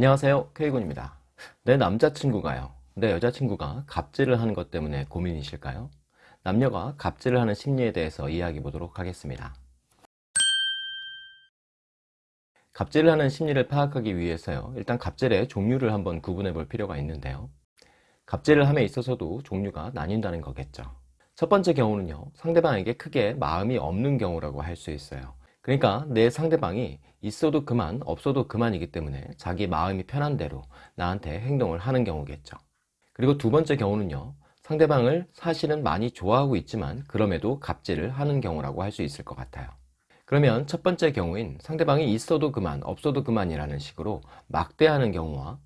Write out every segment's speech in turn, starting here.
안녕하세요. K군입니다. 내 남자친구가요. 내 여자친구가 갑질을 하는 것 때문에 고민이실까요? 남녀가 갑질을 하는 심리에 대해서 이야기해 보도록 하겠습니다. 갑질을 하는 심리를 파악하기 위해서요. 일단 갑질의 종류를 한번 구분해 볼 필요가 있는데요. 갑질을 함에 있어서도 종류가 나뉜다는 거겠죠. 첫 번째 경우는요. 상대방에게 크게 마음이 없는 경우라고 할 수 있어요. 그러니까 내 상대방이 있어도 그만 없어도 그만이기 때문에 자기 마음이 편한 대로 나한테 행동을 하는 경우겠죠. 그리고 두 번째 경우는요. 상대방을 사실은 많이 좋아하고 있지만 그럼에도 갑질을 하는 경우라고 할 수 있을 것 같아요. 그러면 첫 번째 경우인 상대방이 있어도 그만 없어도 그만이라는 식으로 막대하는 경우와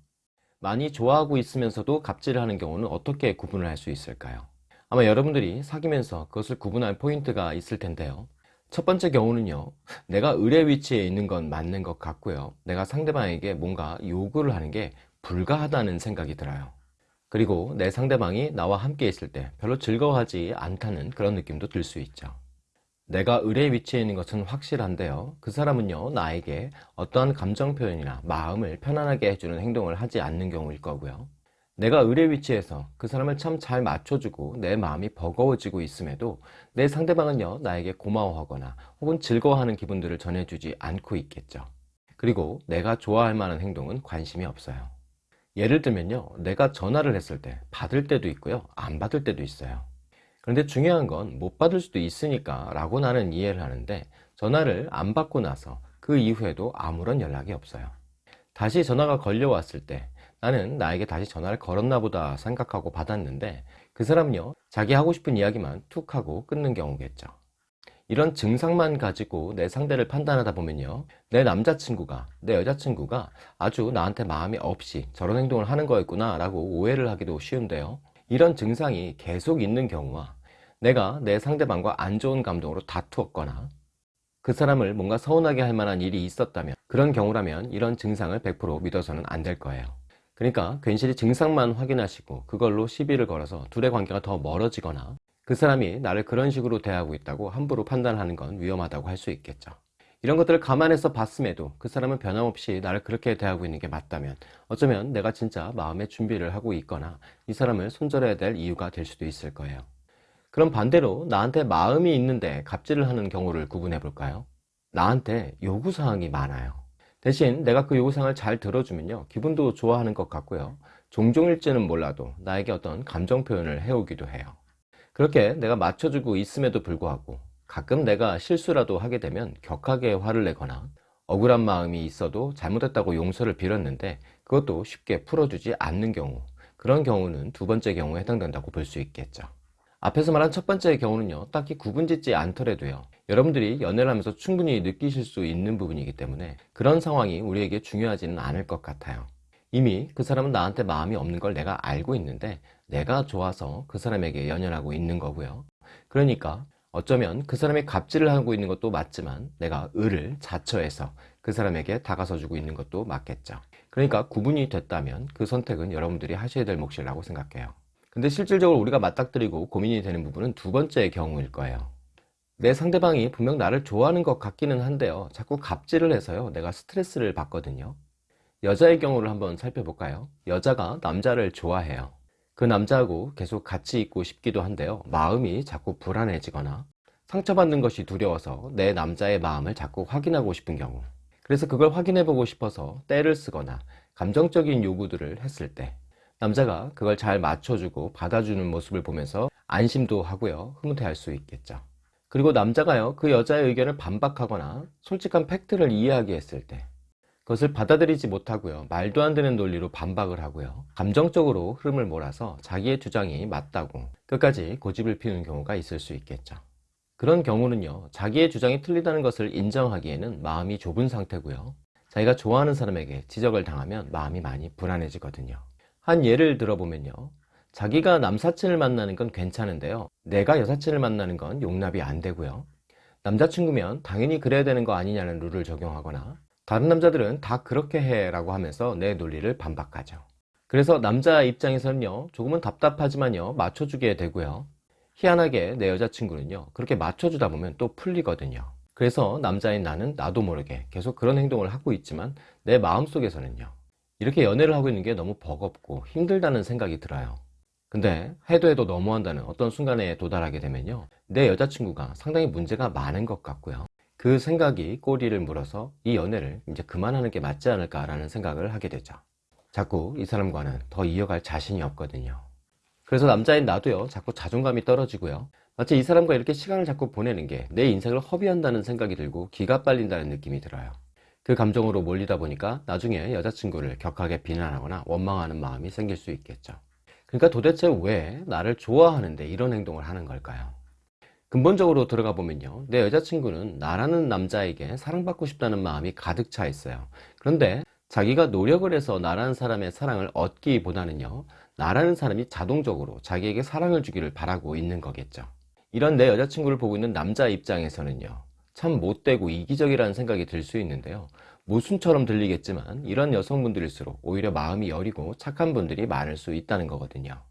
많이 좋아하고 있으면서도 갑질을 하는 경우는 어떻게 구분을 할 수 있을까요? 아마 여러분들이 사귀면서 그것을 구분할 포인트가 있을 텐데요 첫 번째 경우는요 내가 의뢰 위치에 있는 건 맞는 것 같고요. 내가 상대방에게 뭔가 요구를 하는 게 불가하다는 생각이 들어요. 그리고 내 상대방이 나와 함께 있을 때 별로 즐거워하지 않다는 그런 느낌도 들 수 있죠. 내가 의뢰 위치에 있는 것은 확실한데요 그 사람은요 나에게 어떠한 감정 표현이나 마음을 편안하게 해주는 행동을 하지 않는 경우일 거고요 내가 의뢰 위치에서 그 사람을 참 잘 맞춰주고 내 마음이 버거워지고 있음에도 내 상대방은요 나에게 고마워하거나 혹은 즐거워하는 기분들을 전해주지 않고 있겠죠. 그리고 내가 좋아할 만한 행동은 관심이 없어요. 예를 들면요 내가 전화를 했을 때 받을 때도 있고요 안 받을 때도 있어요. 그런데 중요한 건 못 받을 수도 있으니까 라고 나는 이해를 하는데 전화를 안 받고 나서 그 이후에도 아무런 연락이 없어요. 다시 전화가 걸려왔을 때 나는 나에게 다시 전화를 걸었나 보다 생각하고 받았는데 그 사람은요 자기 하고 싶은 이야기만 툭 하고 끊는 경우겠죠. 이런 증상만 가지고 내 상대를 판단하다 보면요 내 남자친구가 내 여자친구가 아주 나한테 마음이 없이 저런 행동을 하는 거였구나 라고 오해를 하기도 쉬운데요. 이런 증상이 계속 있는 경우와 내가 내 상대방과 안 좋은 감동으로 다투었거나 그 사람을 뭔가 서운하게 할 만한 일이 있었다면 그런 경우라면 이런 증상을 100% 믿어서는 안 될 거예요 그러니까 괜시리 증상만 확인하시고 그걸로 시비를 걸어서 둘의 관계가 더 멀어지거나 그 사람이 나를 그런 식으로 대하고 있다고 함부로 판단하는 건 위험하다고 할 수 있겠죠. 이런 것들을 감안해서 봤음에도 그 사람은 변함없이 나를 그렇게 대하고 있는 게 맞다면 어쩌면 내가 진짜 마음의 준비를 하고 있거나 이 사람을 손절해야 될 이유가 될 수도 있을 거예요. 그럼 반대로 나한테 마음이 있는데 갑질을 하는 경우를 구분해 볼까요? 나한테 요구사항이 많아요 대신 내가 그 요구사항을 잘 들어주면요. 기분도 좋아하는 것 같고요. 종종일지는 몰라도 나에게 어떤 감정 표현을 해오기도 해요. 그렇게 내가 맞춰주고 있음에도 불구하고 가끔 내가 실수라도 하게 되면 격하게 화를 내거나 억울한 마음이 있어도 잘못했다고 용서를 빌었는데 그것도 쉽게 풀어주지 않는 경우 그런 경우는 두 번째 경우에 해당된다고 볼 수 있겠죠. 앞에서 말한 첫 번째 경우는요. 딱히 구분짓지 않더라도요 여러분들이 연애를 하면서 충분히 느끼실 수 있는 부분이기 때문에 그런 상황이 우리에게 중요하지는 않을 것 같아요. 이미 그 사람은 나한테 마음이 없는 걸 내가 알고 있는데 내가 좋아서 그 사람에게 연연하고 있는 거고요. 그러니까 어쩌면 그 사람이 갑질을 하고 있는 것도 맞지만 내가 을을 자처해서 그 사람에게 다가서 주고 있는 것도 맞겠죠. 그러니까 구분이 됐다면 그 선택은 여러분들이 하셔야 될 몫이라고 생각해요. 근데 실질적으로 우리가 맞닥뜨리고 고민이 되는 부분은 두 번째 경우일 거예요 내 상대방이 분명 나를 좋아하는 것 같기는 한데요. 자꾸 갑질을 해서요. 내가 스트레스를 받거든요. 여자의 경우를 한번 살펴볼까요? 여자가 남자를 좋아해요. 그 남자하고 계속 같이 있고 싶기도 한데요. 마음이 자꾸 불안해지거나 상처받는 것이 두려워서 내 남자의 마음을 자꾸 확인하고 싶은 경우. 그래서 그걸 확인해 보고 싶어서 때를 쓰거나 감정적인 요구들을 했을 때 남자가 그걸 잘 맞춰주고 받아주는 모습을 보면서 안심도 하고요. 흐뭇해할 수 있겠죠 그리고 남자가요 그 여자의 의견을 반박하거나 솔직한 팩트를 이해하게 했을 때 그것을 받아들이지 못하고요 말도 안 되는 논리로 반박을 하고요 감정적으로 흐름을 몰아서 자기의 주장이 맞다고 끝까지 고집을 피우는 경우가 있을 수 있겠죠. 그런 경우는요 자기의 주장이 틀리다는 것을 인정하기에는 마음이 좁은 상태고요. 자기가 좋아하는 사람에게 지적을 당하면 마음이 많이 불안해지거든요. 한 예를 들어보면요 자기가 남사친을 만나는 건 괜찮은데요. 내가 여사친을 만나는 건 용납이 안 되고요. 남자친구면 당연히 그래야 되는 거 아니냐는 룰을 적용하거나 다른 남자들은 다 그렇게 해 라고 하면서 내 논리를 반박하죠. 그래서 남자 입장에서는요 조금은 답답하지만요 맞춰주게 되고요. 희한하게 내 여자친구는요 그렇게 맞춰주다 보면 또 풀리거든요. 그래서 남자인 나는 나도 모르게 계속 그런 행동을 하고 있지만 내 마음속에서는요 이렇게 연애를 하고 있는 게 너무 버겁고 힘들다는 생각이 들어요. 근데 해도 해도 너무한다는 어떤 순간에 도달하게 되면요. 내 여자친구가 상당히 문제가 많은 것 같고요. 그 생각이 꼬리를 물어서 이 연애를 이제 그만하는 게 맞지 않을까 라는 생각을 하게 되죠. 자꾸 이 사람과는 더 이어갈 자신이 없거든요. 그래서 남자인 나도요, 자꾸 자존감이 떨어지고요. 마치 이 사람과 이렇게 시간을 자꾸 보내는 게 내 인생을 허비한다는 생각이 들고 기가 빨린다는 느낌이 들어요. 그 감정으로 몰리다 보니까 나중에 여자친구를 격하게 비난하거나 원망하는 마음이 생길 수 있겠죠. 그러니까 도대체 왜 나를 좋아하는데 이런 행동을 하는 걸까요? 근본적으로 들어가 보면요. 내 여자친구는 나라는 남자에게 사랑받고 싶다는 마음이 가득 차 있어요. 그런데 자기가 노력을 해서 나라는 사람의 사랑을 얻기보다는요. 나라는 사람이 자동적으로 자기에게 사랑을 주기를 바라고 있는 거겠죠. 이런 내 여자친구를 보고 있는 남자 입장에서는요. 참 못되고 이기적이라는 생각이 들 수 있는데요. 모순처럼 들리겠지만 이런 여성분들일수록 오히려 마음이 여리고 착한 분들이 많을 수 있다는 거거든요.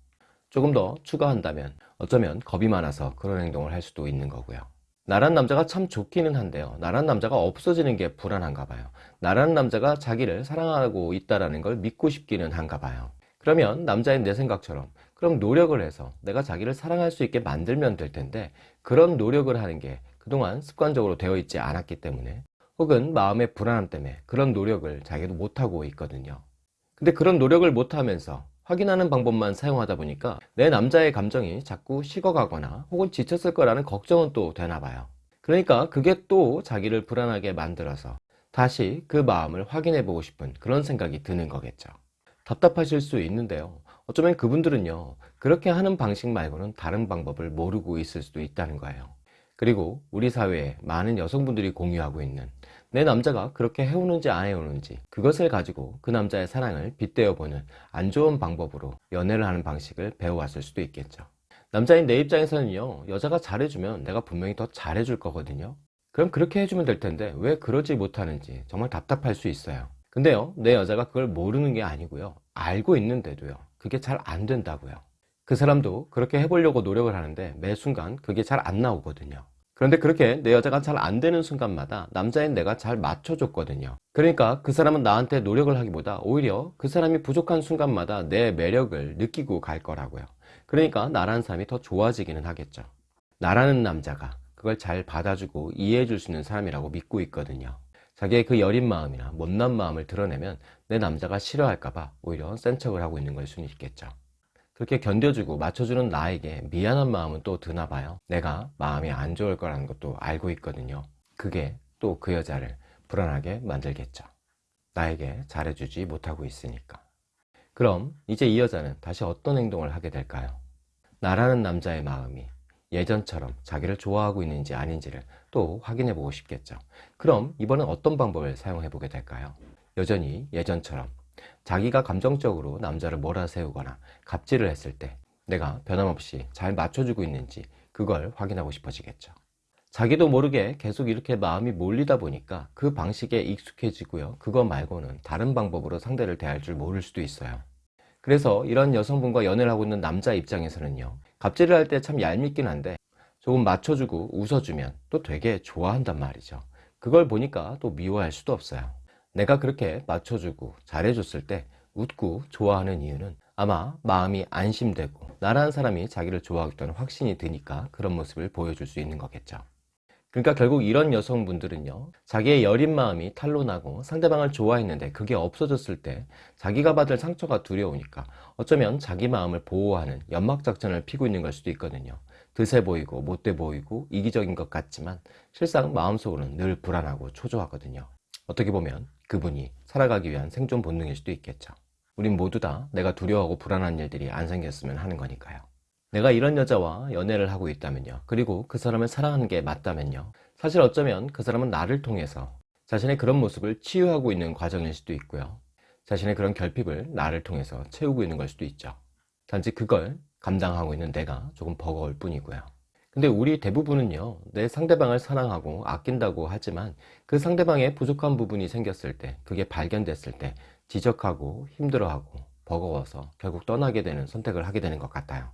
조금 더 추가한다면 어쩌면 겁이 많아서 그런 행동을 할 수도 있는 거고요. 나란 남자가 참 좋기는 한데요. 나란 남자가 없어지는 게 불안한가 봐요. 나란 남자가 자기를 사랑하고 있다는 걸 믿고 싶기는 한가 봐요. 그러면 남자인 내 생각처럼 그럼 노력을 해서 내가 자기를 사랑할 수 있게 만들면 될 텐데 그런 노력을 하는 게 그동안 습관적으로 되어 있지 않았기 때문에 혹은 마음의 불안함 때문에 그런 노력을 자기도 못하고 있거든요. 근데 그런 노력을 못하면서 확인하는 방법만 사용하다 보니까 내 남자의 감정이 자꾸 식어가거나 혹은 지쳤을 거라는 걱정은 또 되나 봐요. 그러니까 그게 또 자기를 불안하게 만들어서 다시 그 마음을 확인해 보고 싶은 그런 생각이 드는 거겠죠. 답답하실 수 있는데요. 어쩌면 그분들은요, 그렇게 하는 방식 말고는 다른 방법을 모르고 있을 수도 있다는 거예요. 그리고 우리 사회에 많은 여성분들이 공유하고 있는 내 남자가 그렇게 해오는지 안 해오는지 그것을 가지고 그 남자의 사랑을 빗대어 보는 안 좋은 방법으로 연애를 하는 방식을 배워왔을 수도 있겠죠. 남자인 내 입장에서는요, 여자가 잘해주면 내가 분명히 더 잘해줄 거거든요. 그럼 그렇게 해주면 될 텐데 왜 그러지 못하는지 정말 답답할 수 있어요. 근데요, 내 여자가 그걸 모르는 게 아니고요. 알고 있는데도요. 그게 잘 안 된다고요. 그 사람도 그렇게 해보려고 노력을 하는데 매 순간 그게 잘 안 나오거든요. 그런데 그렇게 내 여자가 잘 안 되는 순간마다 남자인 내가 잘 맞춰줬거든요. 그러니까 그 사람은 나한테 노력을 하기보다 오히려 그 사람이 부족한 순간마다 내 매력을 느끼고 갈 거라고요. 그러니까 나라는 사람이 더 좋아지기는 하겠죠. 나라는 남자가 그걸 잘 받아주고 이해해 줄 수 있는 사람이라고 믿고 있거든요. 자기의 그 여린 마음이나 못난 마음을 드러내면 내 남자가 싫어할까봐 오히려 센 척을 하고 있는 걸 수는 있겠죠. 그렇게 견뎌주고 맞춰주는 나에게 미안한 마음은 또 드나 봐요. 내가 마음이 안 좋을 거라는 것도 알고 있거든요. 그게 또 그 여자를 불안하게 만들겠죠. 나에게 잘해주지 못하고 있으니까. 그럼 이제 이 여자는 다시 어떤 행동을 하게 될까요? 나라는 남자의 마음이 예전처럼 자기를 좋아하고 있는지 아닌지를 또 확인해 보고 싶겠죠. 그럼 이번엔 어떤 방법을 사용해 보게 될까요? 여전히 예전처럼 자기가 감정적으로 남자를 몰아세우거나 갑질을 했을 때 내가 변함없이 잘 맞춰주고 있는지 그걸 확인하고 싶어지겠죠. 자기도 모르게 계속 이렇게 마음이 몰리다 보니까 그 방식에 익숙해지고요. 그거 말고는 다른 방법으로 상대를 대할 줄 모를 수도 있어요. 그래서 이런 여성분과 연애를 하고 있는 남자 입장에서는요. 갑질을 할 때 참 얄밉긴 한데 조금 맞춰주고 웃어주면 또 되게 좋아한단 말이죠. 그걸 보니까 또 미워할 수도 없어요. 내가 그렇게 맞춰주고 잘해줬을 때 웃고 좋아하는 이유는 아마 마음이 안심되고 나라는 사람이 자기를 좋아하겠다는 확신이 드니까 그런 모습을 보여줄 수 있는 거겠죠. 그러니까 결국 이런 여성분들은요 자기의 여린 마음이 탄로나고 상대방을 좋아했는데 그게 없어졌을 때 자기가 받을 상처가 두려우니까 어쩌면 자기 마음을 보호하는 연막작전을 피고 있는 걸 수도 있거든요 드세 보이고 못돼 보이고 이기적인 것 같지만 실상 마음속으로는 늘 불안하고 초조하거든요 어떻게 보면 그분이 살아가기 위한 생존 본능일 수도 있겠죠 우린 모두 다 내가 두려워하고 불안한 일들이 안 생겼으면 하는 거니까요 내가 이런 여자와 연애를 하고 있다면요. 그리고 그 사람을 사랑하는 게 맞다면요. 사실 어쩌면 그 사람은 나를 통해서 자신의 그런 모습을 치유하고 있는 과정일 수도 있고요. 자신의 그런 결핍을 나를 통해서 채우고 있는 걸 수도 있죠. 단지 그걸 감당하고 있는 내가 조금 버거울 뿐이고요. 근데 우리 대부분은요, 내 상대방을 사랑하고 아낀다고 하지만 그 상대방의 부족한 부분이 생겼을 때, 그게 발견됐을 때 지적하고 힘들어하고 버거워서 결국 떠나게 되는 선택을 하게 되는 것 같아요.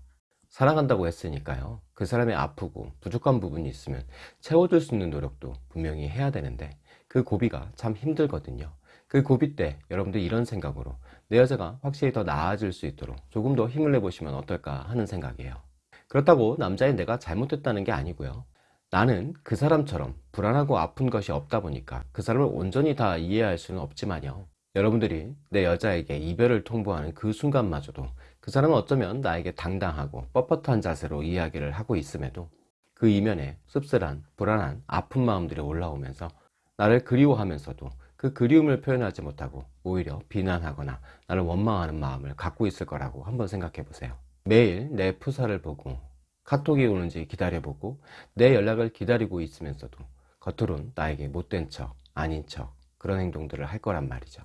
사랑한다고 했으니까요. 그 사람이 아프고 부족한 부분이 있으면 채워줄 수 있는 노력도 분명히 해야 되는데 그 고비가 참 힘들거든요. 그 고비 때 여러분들 이런 생각으로 내 여자가 확실히 더 나아질 수 있도록 조금 더 힘을 내보시면 어떨까 하는 생각이에요. 그렇다고 남자인 내가 잘못했다는 게 아니고요. 나는 그 사람처럼 불안하고 아픈 것이 없다 보니까 그 사람을 온전히 다 이해할 수는 없지만요. 여러분들이 내 여자에게 이별을 통보하는 그 순간마저도 그 사람은 어쩌면 나에게 당당하고 뻣뻣한 자세로 이야기를 하고 있음에도 그 이면에 씁쓸한, 불안한, 아픈 마음들이 올라오면서 나를 그리워하면서도 그 그리움을 표현하지 못하고 오히려 비난하거나 나를 원망하는 마음을 갖고 있을 거라고 한번 생각해 보세요. 매일 내 푸사를 보고 카톡이 오는지 기다려보고 내 연락을 기다리고 있으면서도 겉으론 나에게 못된 척, 아닌 척 그런 행동들을 할 거란 말이죠.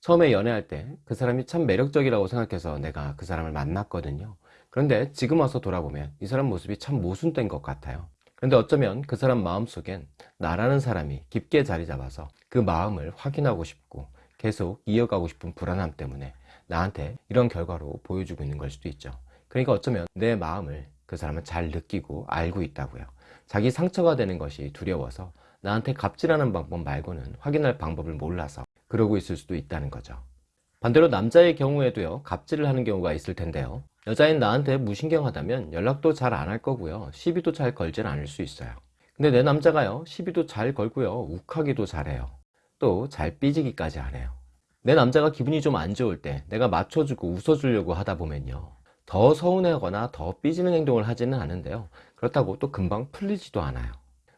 처음에 연애할 때 그 사람이 참 매력적이라고 생각해서 내가 그 사람을 만났거든요. 그런데 지금 와서 돌아보면 이 사람 모습이 참 모순된 것 같아요. 그런데 어쩌면 그 사람 마음속엔 나라는 사람이 깊게 자리 잡아서 그 마음을 확인하고 싶고 계속 이어가고 싶은 불안함 때문에 나한테 이런 결과로 보여주고 있는 걸 수도 있죠. 그러니까 어쩌면 내 마음을 그 사람은 잘 느끼고 알고 있다고요. 자기 상처가 되는 것이 두려워서 나한테 갑질하는 방법 말고는 확인할 방법을 몰라서 그러고 있을 수도 있다는 거죠. 반대로 남자의 경우에도요, 갑질을 하는 경우가 있을 텐데요. 여자인 나한테 무신경하다면 연락도 잘 안 할 거고요. 시비도 잘 걸진 않을 수 있어요. 근데 내 남자가요, 시비도 잘 걸고요. 욱하기도 잘해요. 또 잘 삐지기까지 하네요. 내 남자가 기분이 좀 안 좋을 때 내가 맞춰주고 웃어주려고 하다 보면요. 더 서운해하거나 더 삐지는 행동을 하지는 않은데요. 그렇다고 또 금방 풀리지도 않아요.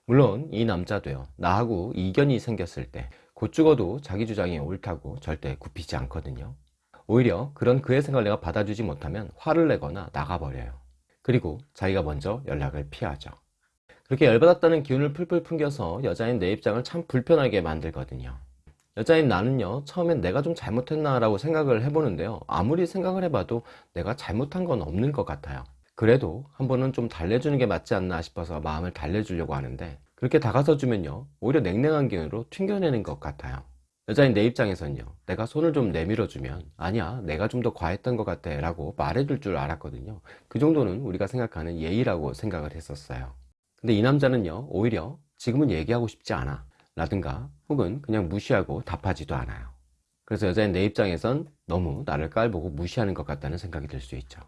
물론 이 남자도요. 나하고 이견이 생겼을 때 곧 죽어도 자기 주장이 옳다고 절대 굽히지 않거든요. 오히려 그런 그의 생각을 내가 받아주지 못하면 화를 내거나 나가버려요. 그리고 자기가 먼저 연락을 피하죠. 그렇게 열받았다는 기운을 풀풀 풍겨서 여자인 내 입장을 참 불편하게 만들거든요. 여자인 나는요, 처음엔 내가 좀 잘못했나 라고 생각을 해보는데요. 아무리 생각을 해봐도 내가 잘못한 건 없는 것 같아요. 그래도 한 번은 좀 달래주는 게 맞지 않나 싶어서 마음을 달래주려고 하는데 그렇게 다가서 주면요 오히려 냉랭한 기운으로 튕겨내는 것 같아요 여자인 내 입장에선요 내가 손을 좀 내밀어 주면 아니야 내가 좀 더 과했던 것 같아 라고 말해줄 줄 알았거든요 그 정도는 우리가 생각하는 예의라고 생각을 했었어요 근데 이 남자는요 오히려 지금은 얘기하고 싶지 않아 라든가 혹은 그냥 무시하고 답하지도 않아요. 그래서 여자인 내 입장에선 너무 나를 깔보고 무시하는 것 같다는 생각이 들 수 있죠.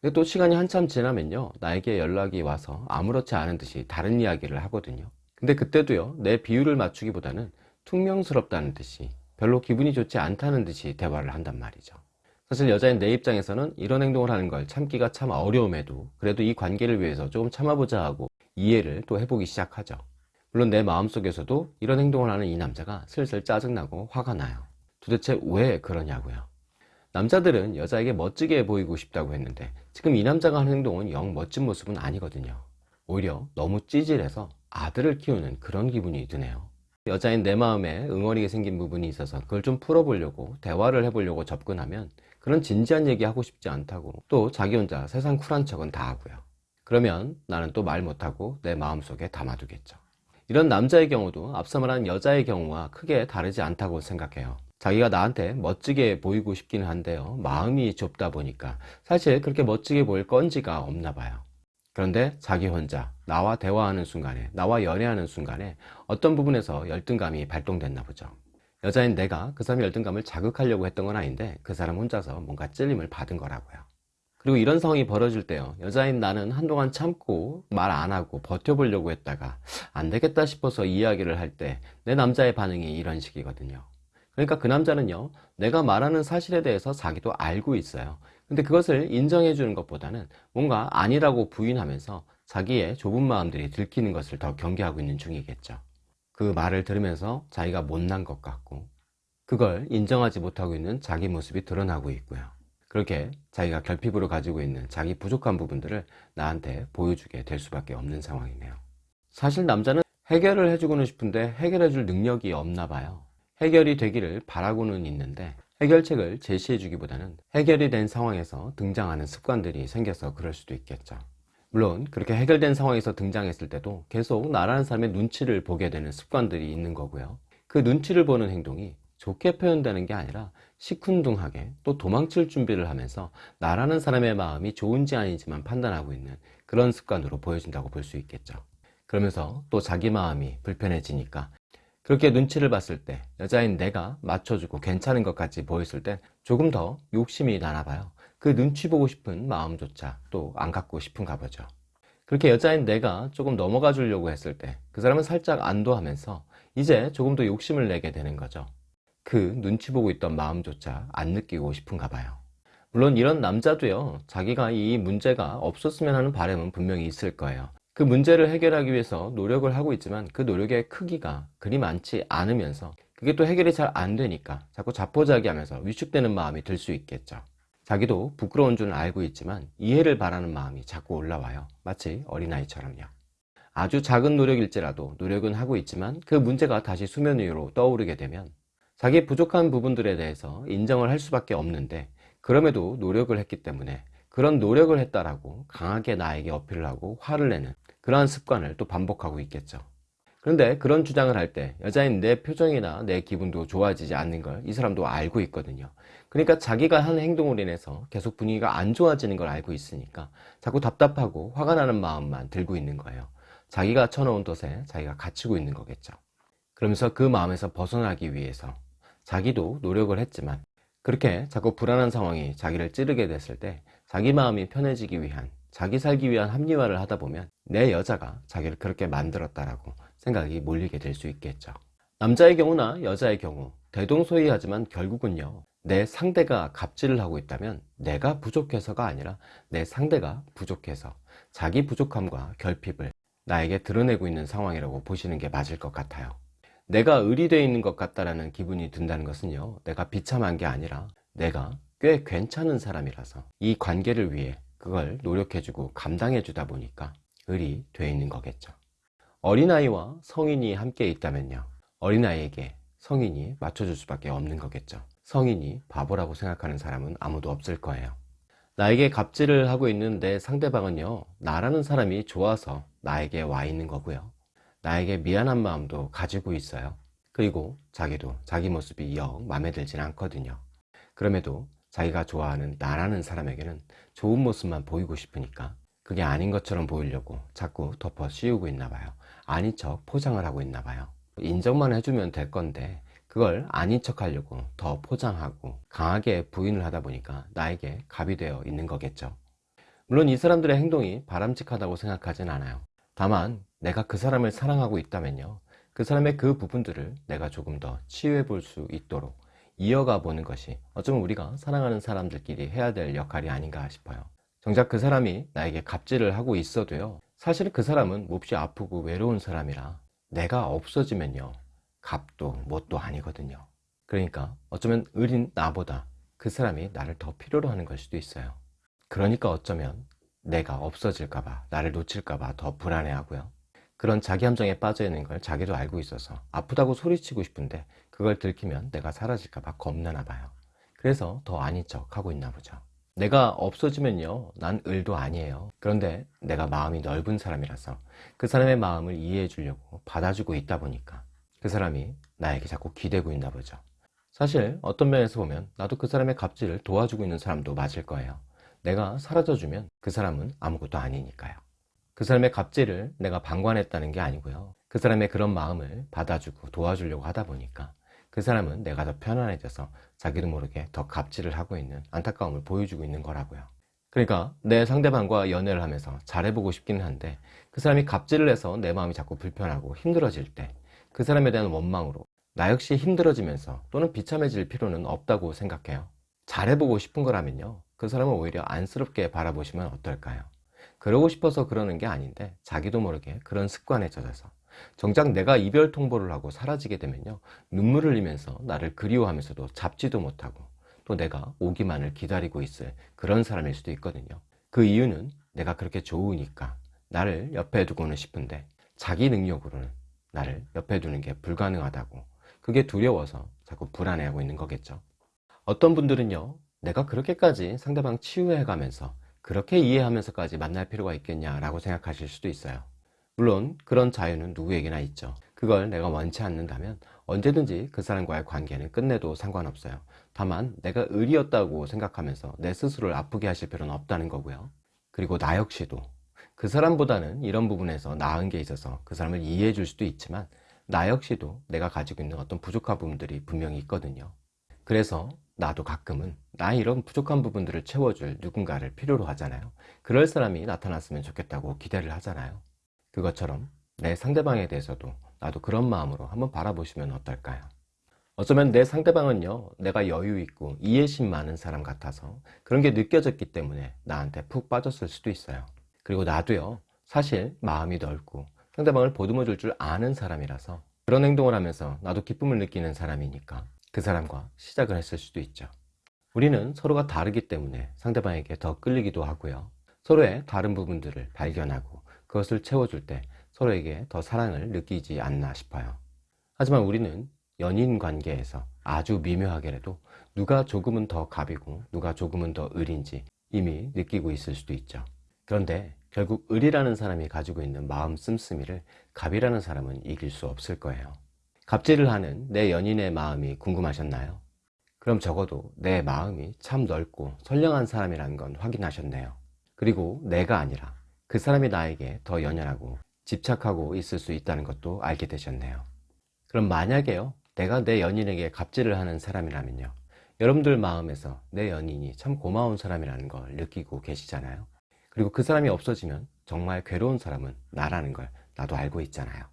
근데 또 시간이 한참 지나면요 나에게 연락이 와서 아무렇지 않은 듯이 다른 이야기를 하거든요. 근데 그때도요 내 비율을 맞추기보다는 퉁명스럽다는 듯이 별로 기분이 좋지 않다는 듯이 대화를 한단 말이죠. 사실 여자인 내 입장에서는 이런 행동을 하는 걸 참기가 참 어려움에도 그래도 이 관계를 위해서 조금 참아보자 하고 이해를 또 해보기 시작하죠 물론 내 마음속에서도 이런 행동을 하는 이 남자가 슬슬 짜증나고 화가 나요. 도대체 왜 그러냐고요. 남자들은 여자에게 멋지게 보이고 싶다고 했는데 지금 이 남자가 하는 행동은 영 멋진 모습은 아니거든요. 오히려 너무 찌질해서 아들을 키우는 그런 기분이 드네요. 여자인 내 마음에 응어리게 생긴 부분이 있어서 그걸 좀 풀어보려고 대화를 해보려고 접근하면 그런 진지한 얘기 하고 싶지 않다고 또 자기 혼자 세상 쿨한 척은 다 하고요. 그러면 나는 또 말 못하고 내 마음속에 담아두겠죠 이런 남자의 경우도 앞서 말한 여자의 경우와 크게 다르지 않다고 생각해요. 자기가 나한테 멋지게 보이고 싶기는 한데요. 마음이 좁다 보니까 사실 그렇게 멋지게 보일 건지가 없나 봐요. 그런데 자기 혼자 나와 대화하는 순간에 나와 연애하는 순간에 어떤 부분에서 열등감이 발동됐나 보죠. 여자인 내가 그 사람의 열등감을 자극하려고 했던 건 아닌데 그 사람 혼자서 뭔가 찔림을 받은 거라고요 그리고 이런 상황이 벌어질 때요. 여자인 나는 한동안 참고 말 안 하고 버텨보려고 했다가 안 되겠다 싶어서 이야기를 할 때 내 남자의 반응이 이런 식이거든요. 그러니까 그 남자는요 내가 말하는 사실에 대해서 자기도 알고 있어요. 근데 그것을 인정해 주는 것보다는 뭔가 아니라고 부인하면서 자기의 좁은 마음들이 들키는 것을 더 경계하고 있는 중이겠죠. 그 말을 들으면서 자기가 못난 것 같고 그걸 인정하지 못하고 있는 자기 모습이 드러나고 있고요 그렇게 자기가 결핍으로 가지고 있는 자기 부족한 부분들을 나한테 보여주게 될 수밖에 없는 상황이네요. 사실 남자는 해결을 해주고는 싶은데 해결해 줄 능력이 없나 봐요. 해결이 되기를 바라고는 있는데 해결책을 제시해 주기보다는 해결이 된 상황에서 등장하는 습관들이 생겨서 그럴 수도 있겠죠. 물론 그렇게 해결된 상황에서 등장했을 때도 계속 나라는 사람의 눈치를 보게 되는 습관들이 있는 거고요. 그 눈치를 보는 행동이 좋게 표현되는 게 아니라 시큰둥하게 또 도망칠 준비를 하면서 나라는 사람의 마음이 좋은지 아닌지만 판단하고 있는 그런 습관으로 보여진다고 볼 수 있겠죠 그러면서 또 자기 마음이 불편해지니까 그렇게 눈치를 봤을 때 여자인 내가 맞춰주고 괜찮은 것 같이 보였을 땐 조금 더 욕심이 나나 봐요. 그 눈치 보고 싶은 마음조차 또 안 갖고 싶은가 보죠. 그렇게 여자인 내가 조금 넘어가 주려고 했을 때 그 사람은 살짝 안도하면서 이제 조금 더 욕심을 내게 되는 거죠. 그 눈치 보고 있던 마음조차 안 느끼고 싶은가 봐요. 물론 이런 남자도요, 자기가 이 문제가 없었으면 하는 바람은 분명히 있을 거예요. 그 문제를 해결하기 위해서 노력을 하고 있지만 그 노력의 크기가 그리 많지 않으면서 그게 또 해결이 잘 안 되니까 자꾸 자포자기 하면서 위축되는 마음이 들 수 있겠죠. 자기도 부끄러운 줄 알고 있지만 이해를 바라는 마음이 자꾸 올라와요. 마치 어린아이처럼요. 아주 작은 노력일지라도 노력은 하고 있지만 그 문제가 다시 수면 위로 떠오르게 되면 자기 부족한 부분들에 대해서 인정을 할 수밖에 없는데 그럼에도 노력을 했기 때문에 그런 노력을 했다라고 강하게 나에게 어필을 하고 화를 내는 그러한 습관을 또 반복하고 있겠죠. 그런데 그런 주장을 할 때 여자인 내 표정이나 내 기분도 좋아지지 않는 걸 이 사람도 알고 있거든요. 그러니까 자기가 한 행동으로 인해서 계속 분위기가 안 좋아지는 걸 알고 있으니까 자꾸 답답하고 화가 나는 마음만 들고 있는 거예요. 자기가 쳐놓은 덫에 자기가 갇히고 있는 거겠죠. 그러면서 그 마음에서 벗어나기 위해서 자기도 노력을 했지만 그렇게 자꾸 불안한 상황이 자기를 찌르게 됐을 때 자기 마음이 편해지기 위한 자기 살기 위한 합리화를 하다 보면 내 여자가 자기를 그렇게 만들었다라고 생각이 몰리게 될 수 있겠죠. 남자의 경우나 여자의 경우 대동소이하지만 결국은요 내 상대가 갑질을 하고 있다면 내가 부족해서가 아니라 내 상대가 부족해서 자기 부족함과 결핍을 나에게 드러내고 있는 상황이라고 보시는 게 맞을 것 같아요. 내가 의리되어 있는 것 같다라는 기분이 든다는 것은요 내가 비참한 게 아니라 내가 꽤 괜찮은 사람이라서 이 관계를 위해 그걸 노력해주고 감당해주다 보니까 을이 돼 있는 거겠죠. 어린아이와 성인이 함께 있다면요. 어린아이에게 성인이 맞춰줄 수밖에 없는 거겠죠. 성인이 바보라고 생각하는 사람은 아무도 없을 거예요. 나에게 갑질을 하고 있는 내 상대방은요, 나라는 사람이 좋아서 나에게 와 있는 거고요. 나에게 미안한 마음도 가지고 있어요. 그리고 자기도 자기 모습이 영 마음에 들진 않거든요. 그럼에도 자기가 좋아하는 나라는 사람에게는 좋은 모습만 보이고 싶으니까 그게 아닌 것처럼 보이려고 자꾸 덮어 씌우고 있나 봐요. 아닌 척 포장을 하고 있나 봐요. 인정만 해주면 될 건데 그걸 아닌 척 하려고 더 포장하고 강하게 부인을 하다 보니까 나에게 갑이 되어 있는 거겠죠. 물론 이 사람들의 행동이 바람직하다고 생각하진 않아요. 다만 내가 그 사람을 사랑하고 있다면요. 그 사람의 그 부분들을 내가 조금 더 치유해 볼 수 있도록 이어가 보는 것이 어쩌면 우리가 사랑하는 사람들끼리 해야 될 역할이 아닌가 싶어요. 정작 그 사람이 나에게 갑질을 하고 있어도요. 사실 그 사람은 몹시 아프고 외로운 사람이라 내가 없어지면요. 갑도 뭣도 아니거든요. 그러니까 어쩌면 을인 나보다 그 사람이 나를 더 필요로 하는 걸 수도 있어요. 그러니까 어쩌면 내가 없어질까봐, 나를 놓칠까봐 더 불안해하고요. 그런 자기 함정에 빠져 있는 걸 자기도 알고 있어서 아프다고 소리치고 싶은데 그걸 들키면 내가 사라질까 봐 겁나나 봐요. 그래서 더 아닌 척 하고 있나 보죠. 내가 없어지면요, 난 을도 아니에요. 그런데 내가 마음이 넓은 사람이라서 그 사람의 마음을 이해해 주려고 받아주고 있다 보니까 그 사람이 나에게 자꾸 기대고 있나 보죠. 사실 어떤 면에서 보면 나도 그 사람의 갑질을 도와주고 있는 사람도 맞을 거예요. 내가 사라져주면 그 사람은 아무것도 아니니까요. 그 사람의 갑질을 내가 방관했다는 게 아니고요. 그 사람의 그런 마음을 받아주고 도와주려고 하다 보니까 그 사람은 내가 더 편안해져서 자기도 모르게 더 갑질을 하고 있는 안타까움을 보여주고 있는 거라고요. 그러니까 내 상대방과 연애를 하면서 잘해보고 싶긴 한데 그 사람이 갑질을 해서 내 마음이 자꾸 불편하고 힘들어질 때 그 사람에 대한 원망으로 나 역시 힘들어지면서 또는 비참해질 필요는 없다고 생각해요. 잘해보고 싶은 거라면요. 그 사람을 오히려 안쓰럽게 바라보시면 어떨까요? 그러고 싶어서 그러는 게 아닌데 자기도 모르게 그런 습관에 젖어서 정작 내가 이별 통보를 하고 사라지게 되면요. 눈물을 흘리면서 나를 그리워하면서도 잡지도 못하고 또 내가 오기만을 기다리고 있을 그런 사람일 수도 있거든요. 그 이유는 내가 그렇게 좋으니까 나를 옆에 두고는 싶은데 자기 능력으로는 나를 옆에 두는 게 불가능하다고 그게 두려워서 자꾸 불안해하고 있는 거겠죠. 어떤 분들은요. 내가 그렇게까지 상대방 치유해 가면서 그렇게 이해하면서까지 만날 필요가 있겠냐라고 생각하실 수도 있어요. 물론 그런 자유는 누구에게나 있죠. 그걸 내가 원치 않는다면 언제든지 그 사람과의 관계는 끝내도 상관없어요. 다만 내가 의리였다고 생각하면서 내 스스로를 아프게 하실 필요는 없다는 거고요. 그리고 나 역시도 그 사람보다는 이런 부분에서 나은 게 있어서 그 사람을 이해해 줄 수도 있지만 나 역시도 내가 가지고 있는 어떤 부족한 부분들이 분명히 있거든요. 그래서 나도 가끔은 나 이런 부족한 부분들을 채워줄 누군가를 필요로 하잖아요. 그럴 사람이 나타났으면 좋겠다고 기대를 하잖아요. 그것처럼 내 상대방에 대해서도 나도 그런 마음으로 한번 바라보시면 어떨까요? 어쩌면 내 상대방은요, 내가 여유 있고 이해심 많은 사람 같아서 그런 게 느껴졌기 때문에 나한테 푹 빠졌을 수도 있어요. 그리고 나도요, 사실 마음이 넓고 상대방을 보듬어 줄 줄 아는 사람이라서 그런 행동을 하면서 나도 기쁨을 느끼는 사람이니까 그 사람과 시작을 했을 수도 있죠. 우리는 서로가 다르기 때문에 상대방에게 더 끌리기도 하고요. 서로의 다른 부분들을 발견하고 그것을 채워줄 때 서로에게 더 사랑을 느끼지 않나 싶어요. 하지만 우리는 연인 관계에서 아주 미묘하게라도 누가 조금은 더 갑이고 누가 조금은 더 을인지 이미 느끼고 있을 수도 있죠. 그런데 결국 을이라는 사람이 가지고 있는 마음 씀씀이를 갑이라는 사람은 이길 수 없을 거예요. 갑질을 하는 내 연인의 마음이 궁금하셨나요? 그럼 적어도 내 마음이 참 넓고 선량한 사람이라는 건 확인하셨네요. 그리고 내가 아니라 그 사람이 나에게 더 연연하고 집착하고 있을 수 있다는 것도 알게 되셨네요. 그럼 만약에요, 내가 내 연인에게 갑질을 하는 사람이라면요. 여러분들 마음에서 내 연인이 참 고마운 사람이라는 걸 느끼고 계시잖아요. 그리고 그 사람이 없어지면 정말 괴로운 사람은 나라는 걸 나도 알고 있잖아요.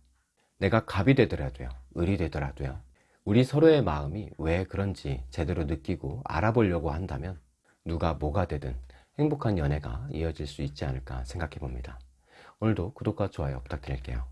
내가 갑이 되더라도요, 을이 되더라도요, 우리 서로의 마음이 왜 그런지 제대로 느끼고 알아보려고 한다면 누가 뭐가 되든 행복한 연애가 이어질 수 있지 않을까 생각해 봅니다. 오늘도 구독과 좋아요 부탁드릴게요.